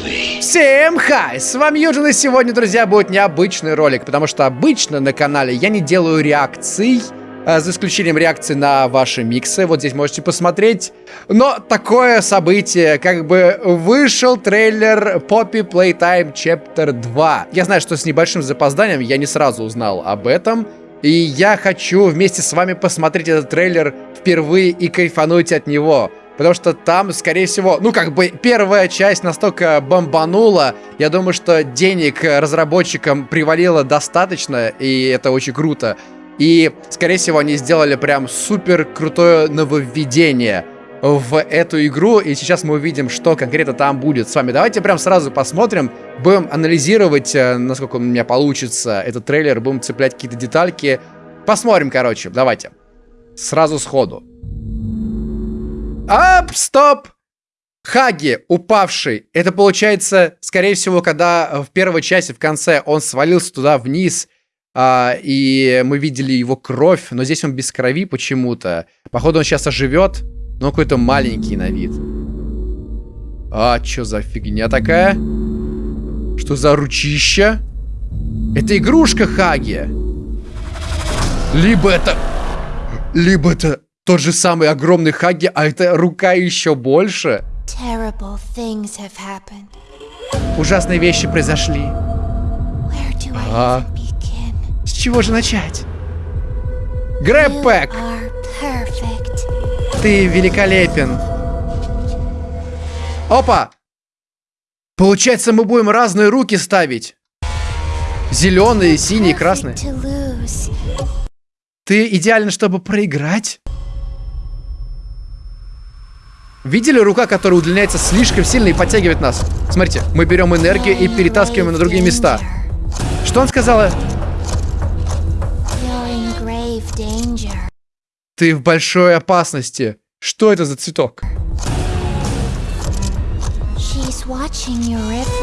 truly. Всем хай! С вами Юджин, и сегодня, друзья, будет необычный ролик, потому что обычно на канале я не делаю реакций, а, за исключением реакции на ваши миксы, вот здесь можете посмотреть. Но такое событие, как бы вышел трейлер Poppy Playtime Chapter 2. Я знаю, что с небольшим запозданием я не сразу узнал об этом, и я хочу вместе с вами посмотреть этот трейлер впервые и кайфануть от него. Потому что там, скорее всего, ну как бы первая часть настолько бомбанула, я думаю, что денег разработчикам привалило достаточно, и это очень круто. И, скорее всего, они сделали прям супер крутое нововведение в эту игру, и сейчас мы увидим, что конкретно там будет с вами. Давайте прям сразу посмотрим, будем анализировать, э, насколько у меня получится этот трейлер, будем цеплять какие-то детальки. Посмотрим, короче, давайте. Сразу сходу. Ап, стоп! Хаги, упавший. Это получается, скорее всего, когда в первой части, в конце, он свалился туда вниз, а, и мы видели его кровь, но здесь он без крови почему-то. Походу, он сейчас оживет. Но какой-то маленький на вид. А, что за фигня такая? Что за ручища? Это игрушка Хаги. Либо это... Либо это тот же самый огромный Хаги, а это рука еще больше. Ужасные вещи произошли. А, с чего же начать? Грэппэк! Ты великолепен. Опа! Получается, мы будем разные руки ставить. Зеленые, синие, красные. Ты идеально, чтобы проиграть? Видели рука, которая удлиняется слишком сильно и подтягивает нас? Смотрите, мы берем энергию и перетаскиваем на другие места. Что он сказала? Ты в большой опасности. Что это за цветок?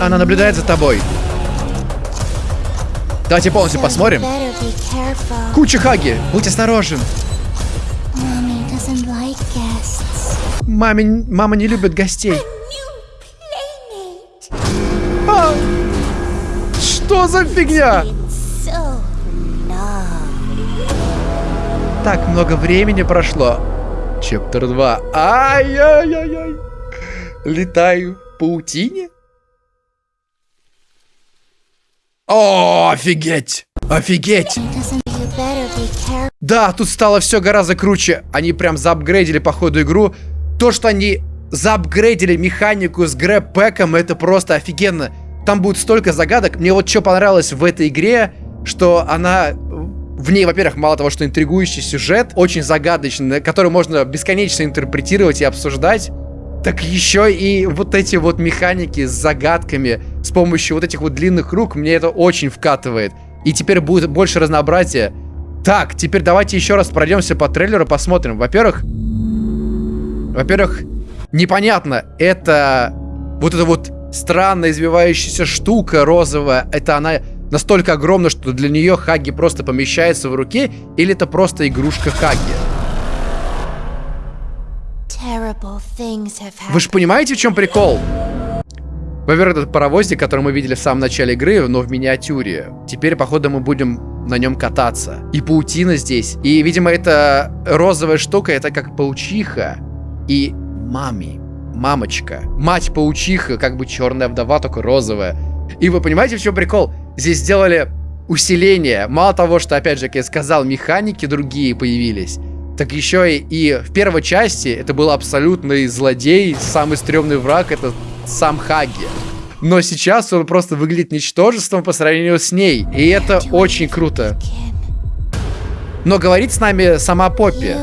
Она наблюдает за тобой. Давайте полностью посмотрим. Куча Хаги, будь осторожен. Маме, мама не любит гостей. А, что за фигня? Так много времени прошло. Чаптер 2. Ай-яй-яй-яй. Летаю в паутине? О, офигеть! Офигеть! Да, тут стало все гораздо круче. Они прям заапгрейдили по ходу игру. То, что они заапгрейдили механику с грэппэком, это просто офигенно. Там будет столько загадок. Мне вот что понравилось в этой игре, что она в ней, во-первых, мало того, что интригующий сюжет, очень загадочный, который можно бесконечно интерпретировать и обсуждать, так еще и вот эти вот механики с загадками с помощью вот этих вот длинных рук, мне это очень вкатывает. И теперь будет больше разнообразия. Так, теперь давайте еще раз пройдемся по трейлеру, посмотрим. Во-первых, во-первых, непонятно, это вот эта вот странная извивающаяся штука розовая, это она настолько огромна, что для нее Хаги просто помещается в руке, или это просто игрушка Хаги? Вы же понимаете, в чем прикол? Во-первых, этот паровозик, который мы видели в самом начале игры, но в миниатюре. Теперь, походу, мы будем на нем кататься. И паутина здесь. И, видимо, эта розовая штука, это как паучиха. И мами. Мамочка. Мать-паучиха, как бы черная вдова, только розовая. И вы понимаете, в чем прикол? Здесь сделали усиление. Мало того, что, опять же, как я сказал, механики другие появились, так еще и, и в первой части это был абсолютный злодей, самый стрёмный враг, это сам Хаги. Но сейчас он просто выглядит ничтожеством по сравнению с ней. И это очень круто. Но говорит с нами сама Поппи.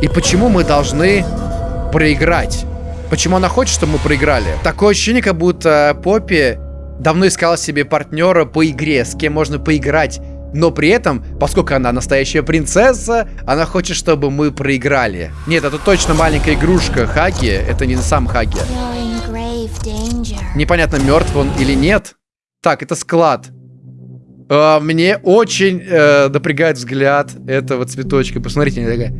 И почему мы должны проиграть? Почему она хочет, чтобы мы проиграли? Такое ощущение, как будто Поппи давно искала себе партнера по игре, с кем можно поиграть. Но при этом, поскольку она настоящая принцесса, она хочет, чтобы мы проиграли. Нет, это точно маленькая игрушка Хаги. Это не сам Хаги. Непонятно, мертв он или нет. Так, это склад. А, мне очень э, напрягает взгляд этого цветочка. Посмотрите, такая...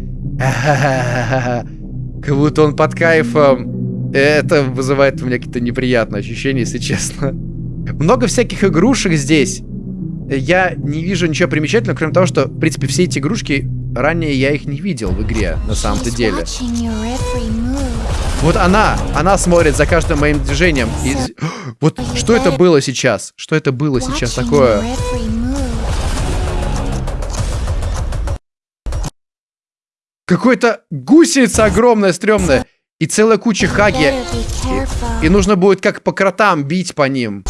Как будто он под кайфом Это вызывает у меня какие-то неприятные ощущения, если честно. Много всяких игрушек здесь. Я не вижу ничего примечательного, кроме того, что, в принципе, все эти игрушки, ранее я их не видел в игре, на самом-то деле. Вот она, она смотрит за каждым моим движением. И... Вот что это было сейчас? Что это было сейчас такое? Какой-то гусеница огромная, стрёмная. И целая куча хаги. И, и нужно будет как по кротам бить по ним.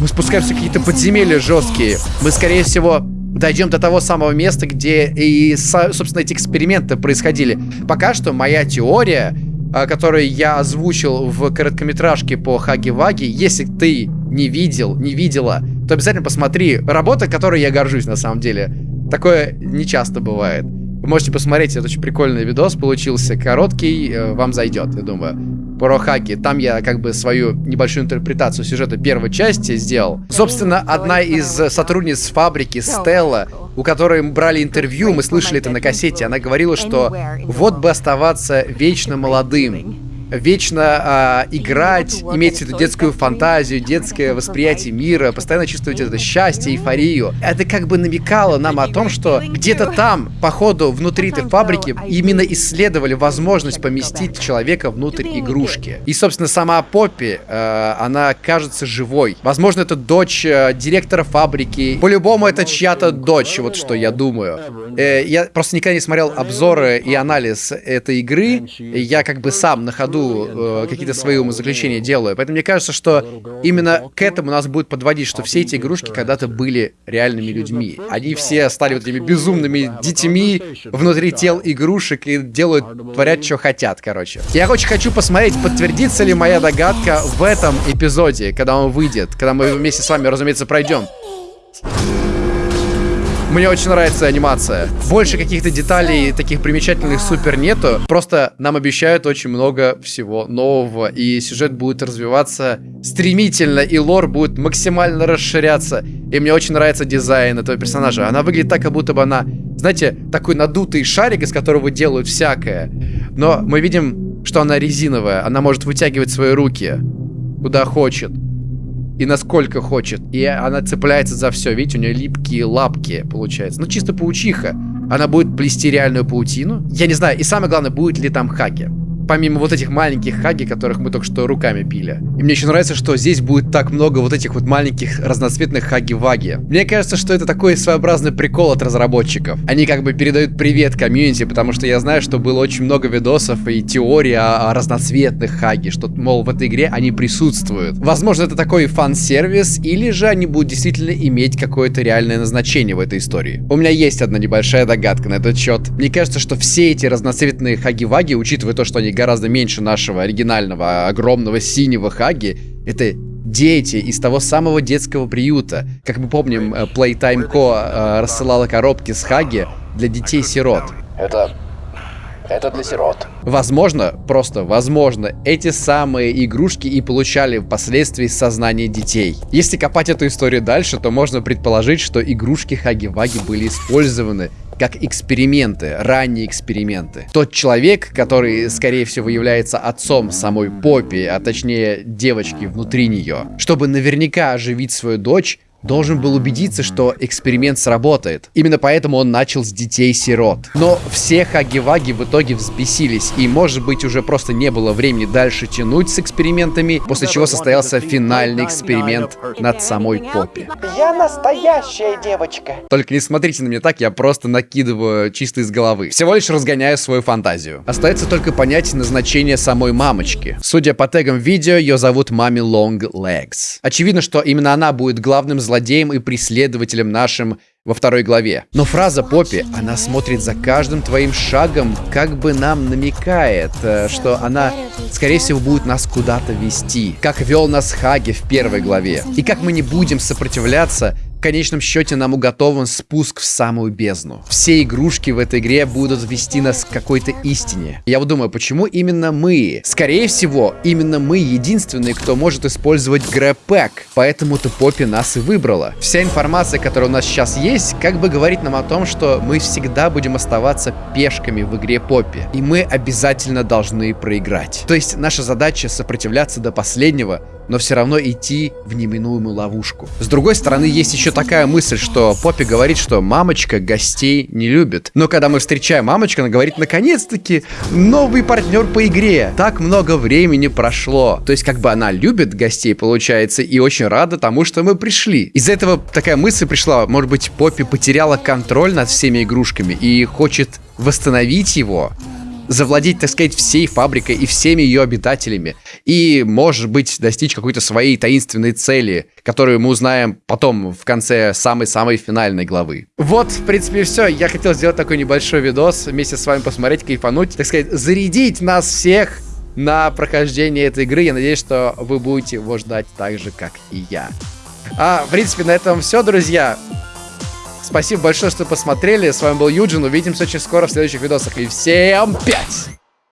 Мы спускаемся в какие-то подземелья жесткие. Мы, скорее всего, дойдем до того самого места, где и, собственно, эти эксперименты происходили. Пока что моя теория, а, которую я озвучил в короткометражке по Хаги-Ваги, если ты не видел, не видела, то обязательно посмотри. Работа, которой я горжусь, на самом деле. Такое не часто бывает. Вы можете посмотреть, это очень прикольный видос получился, короткий, э, вам зайдет, я думаю про хаки. Там я как бы свою небольшую интерпретацию сюжета первой части сделал. Собственно, одна из сотрудниц фабрики, Стелла, у которой мы брали интервью, мы слышали это на кассете, она говорила, что вот бы оставаться вечно молодым вечно э, играть, иметь эту детскую фантазию, детское восприятие мира, постоянно чувствовать это счастье, эйфорию. Это как бы намекало нам о том, что где-то там, по ходу, внутри этой фабрики, именно исследовали возможность поместить человека внутрь игрушки. И, собственно, сама Поппи, э, она кажется живой. Возможно, это дочь э, директора фабрики. По-любому, это чья-то дочь, вот что я думаю. Э, я просто никогда не смотрел обзоры и анализ этой игры. Я как бы сам на ходу ходу э, какие-то свои умозаключения делаю. Поэтому мне кажется, что именно к этому нас будет подводить, что все эти игрушки когда-то были реальными людьми. Они все стали вот этими безумными детьми внутри тел игрушек и делают, творят, что хотят, короче. Я очень хочу посмотреть, подтвердится ли моя догадка в этом эпизоде, когда он выйдет, когда мы вместе с вами, разумеется, пройдем. Мне очень нравится анимация. Больше каких-то деталей таких примечательных супер нету. Просто нам обещают очень много всего нового. И сюжет будет развиваться стремительно, и лор будет максимально расширяться. И мне очень нравится дизайн этого персонажа. Она выглядит так, как будто бы она, знаете, такой надутый шарик, из которого делают всякое. Но мы видим, что она резиновая. Она может вытягивать свои руки куда хочет и насколько хочет. И она цепляется за все. Видите, у нее липкие лапки, получается. Ну, чисто паучиха. Она будет плести реальную паутину. Я не знаю. И самое главное, будет ли там хаки помимо вот этих маленьких хаги, которых мы только что руками пили. И мне еще нравится, что здесь будет так много вот этих вот маленьких разноцветных хаги-ваги. Мне кажется, что это такой своеобразный прикол от разработчиков. Они как бы передают привет комьюнити, потому что я знаю, что было очень много видосов и теорий о, о разноцветных хаги, что, мол, в этой игре они присутствуют. Возможно, это такой фан-сервис, или же они будут действительно иметь какое-то реальное назначение в этой истории. У меня есть одна небольшая догадка на этот счет. Мне кажется, что все эти разноцветные хаги-ваги, учитывая то, что они гораздо меньше нашего оригинального огромного синего Хаги. Это дети из того самого детского приюта. Как мы помним, э, Playtime Co. Э, рассылала коробки с Хаги для детей-сирот. Это... Это для сирот. Возможно, просто возможно, эти самые игрушки и получали впоследствии сознание детей. Если копать эту историю дальше, то можно предположить, что игрушки Хаги-Ваги были использованы как эксперименты, ранние эксперименты. Тот человек, который, скорее всего, является отцом самой Поппи, а точнее девочки внутри нее, чтобы наверняка оживить свою дочь, должен был убедиться, что эксперимент сработает. Именно поэтому он начал с детей-сирот. Но все хаги-ваги в итоге взбесились, и может быть уже просто не было времени дальше тянуть с экспериментами, после чего состоялся финальный эксперимент над самой Поппи. Я настоящая девочка. Только не смотрите на меня так, я просто накидываю чисто из головы. Всего лишь разгоняю свою фантазию. Остается только понять назначение самой мамочки. Судя по тегам видео, ее зовут Мами Long Legs. Очевидно, что именно она будет главным злодеем и преследователем нашим во второй главе. Но фраза Поппи, она смотрит за каждым твоим шагом, как бы нам намекает, э, что она, скорее всего, будет нас куда-то вести. Как вел нас Хаги в первой главе. И как мы не будем сопротивляться, в конечном счете нам уготован спуск в самую бездну. Все игрушки в этой игре будут вести нас к какой-то истине. Я вот думаю, почему именно мы? Скорее всего, именно мы единственные, кто может использовать грэпэк. Поэтому-то Поппи нас и выбрала. Вся информация, которая у нас сейчас есть, как бы говорит нам о том, что мы всегда будем оставаться пешками в игре Поппи. И мы обязательно должны проиграть. То есть наша задача сопротивляться до последнего, но все равно идти в неминуемую ловушку. С другой стороны, есть еще такая мысль, что Поппи говорит, что мамочка гостей не любит. Но когда мы встречаем мамочку, она говорит, наконец-таки, новый партнер по игре. Так много времени прошло. То есть, как бы она любит гостей, получается, и очень рада тому, что мы пришли. Из-за этого такая мысль пришла, может быть, Поппи потеряла контроль над всеми игрушками и хочет восстановить его завладеть, так сказать, всей фабрикой и всеми ее обитателями. И, может быть, достичь какой-то своей таинственной цели, которую мы узнаем потом в конце самой-самой финальной главы. Вот, в принципе, все. Я хотел сделать такой небольшой видос, вместе с вами посмотреть, кайфануть, так сказать, зарядить нас всех на прохождение этой игры. Я надеюсь, что вы будете его ждать так же, как и я. А, в принципе, на этом все, друзья. Спасибо большое, что посмотрели. С вами был Юджин. Увидимся очень скоро в следующих видосах. И всем пять!